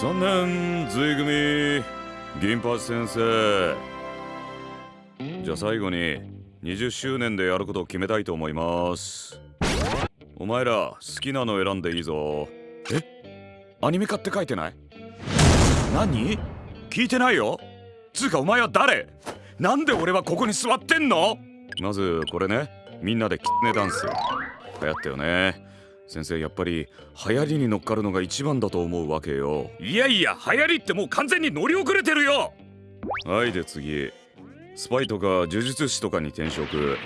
3年随組銀八先生。じゃあ最後に20周年でやることを決めたいと思います。お前ら好きなの選んでいいぞ。え？アニメ化って書いてない？何？聞いてないよ。つうかお前は誰？なんで俺はここに座ってんの？まずこれね。みんなでキツネダンス。流行ったよね。先生やっぱり流行りに乗っかるのが一番だと思うわけよ。いやいや流行りってもう完全に乗り遅れてるよ。はいで次。スパイとか呪術師とかに転職。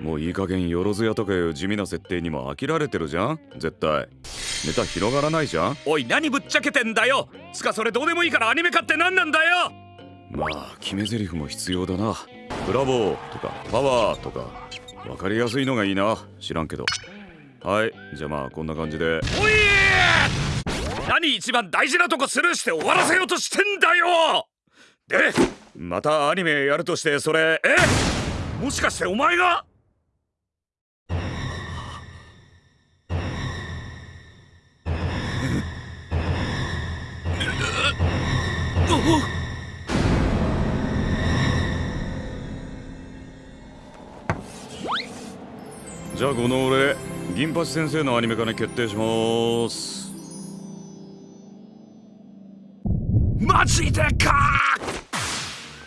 もういい加減よろずやとかいう地味な設定にも飽きられてるじゃん。絶対。ネタ広がらないじゃん。おい何ぶっちゃけてんだよ。つかそれどうでもいいからアニメ化って何なんだよ。まあ決め台詞も必要だな。ブラボーとかパワーとか。分かりやすいのがいいな。知らんけどはいじゃあまあこんな感じで。おい何一番大事なとこスルーして終わらせようとしてんだよ。でまたアニメやるとしてそれえ？もしかしてお前が？じゃあこの俺銀八先生のアニメ化に決定します。マジでか！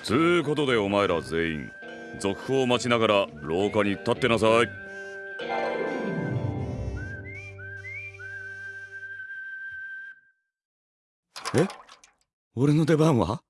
つうことでお前ら全員続報を待ちながら廊下に立ってなさい。え？俺の出番は？